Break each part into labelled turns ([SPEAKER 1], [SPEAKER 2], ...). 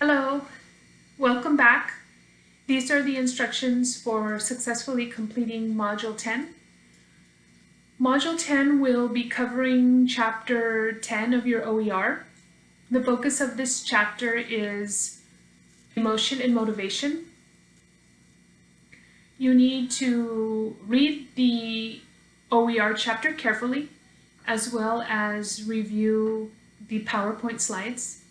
[SPEAKER 1] Hello, welcome back. These are the instructions for successfully completing Module 10. Module 10 will be covering Chapter 10 of your OER. The focus of this chapter is emotion and motivation. You need to read the OER chapter carefully, as well as review the PowerPoint slides.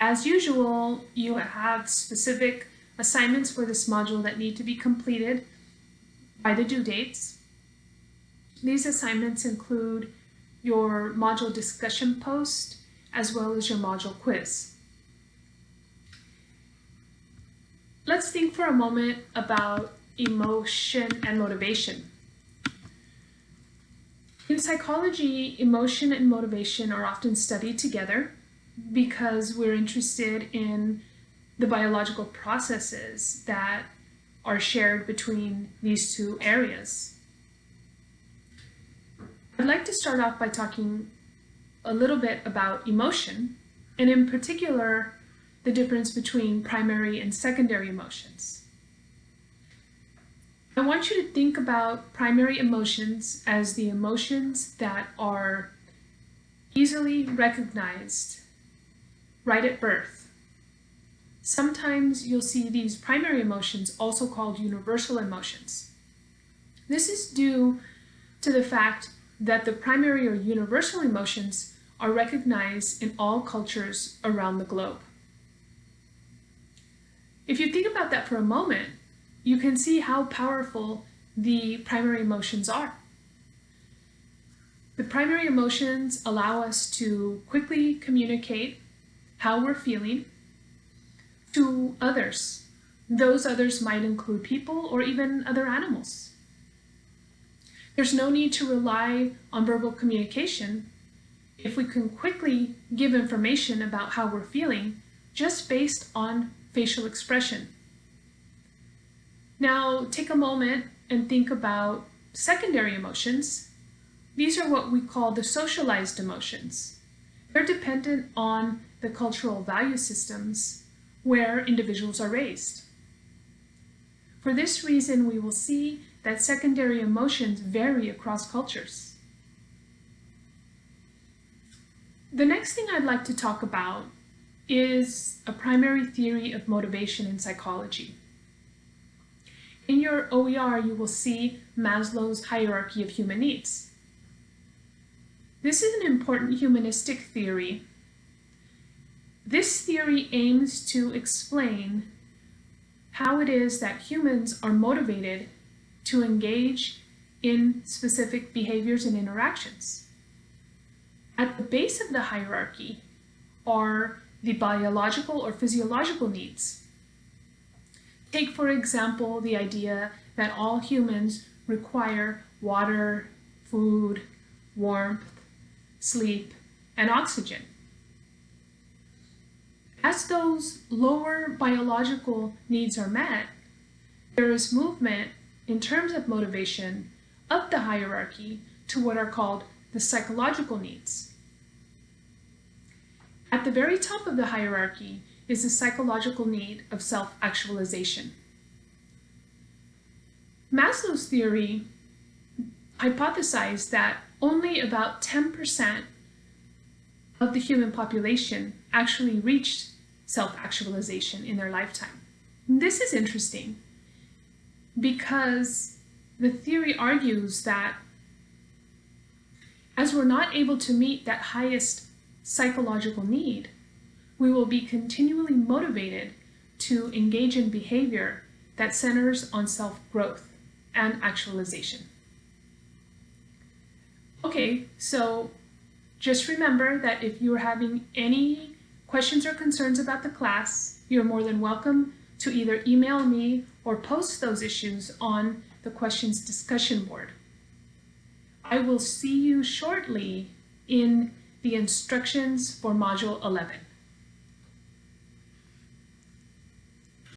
[SPEAKER 1] As usual, you have specific assignments for this module that need to be completed by the due dates. These assignments include your module discussion post as well as your module quiz. Let's think for a moment about emotion and motivation. In psychology, emotion and motivation are often studied together because we're interested in the biological processes that are shared between these two areas. I'd like to start off by talking a little bit about emotion, and in particular, the difference between primary and secondary emotions. I want you to think about primary emotions as the emotions that are easily recognized right at birth. Sometimes you'll see these primary emotions also called universal emotions. This is due to the fact that the primary or universal emotions are recognized in all cultures around the globe. If you think about that for a moment, you can see how powerful the primary emotions are. The primary emotions allow us to quickly communicate how we're feeling to others. Those others might include people or even other animals. There's no need to rely on verbal communication if we can quickly give information about how we're feeling just based on facial expression. Now take a moment and think about secondary emotions. These are what we call the socialized emotions. They're dependent on the cultural value systems where individuals are raised. For this reason, we will see that secondary emotions vary across cultures. The next thing I'd like to talk about is a primary theory of motivation in psychology. In your OER, you will see Maslow's hierarchy of human needs. This is an important humanistic theory this theory aims to explain how it is that humans are motivated to engage in specific behaviors and interactions. At the base of the hierarchy are the biological or physiological needs. Take, for example, the idea that all humans require water, food, warmth, sleep, and oxygen. As those lower biological needs are met, there is movement in terms of motivation up the hierarchy to what are called the psychological needs. At the very top of the hierarchy is the psychological need of self-actualization. Maslow's theory hypothesized that only about 10% of the human population actually reached self-actualization in their lifetime. This is interesting because the theory argues that as we're not able to meet that highest psychological need, we will be continually motivated to engage in behavior that centers on self-growth and actualization. Okay, so just remember that if you're having any questions or concerns about the class, you're more than welcome to either email me or post those issues on the questions discussion board. I will see you shortly in the instructions for Module 11.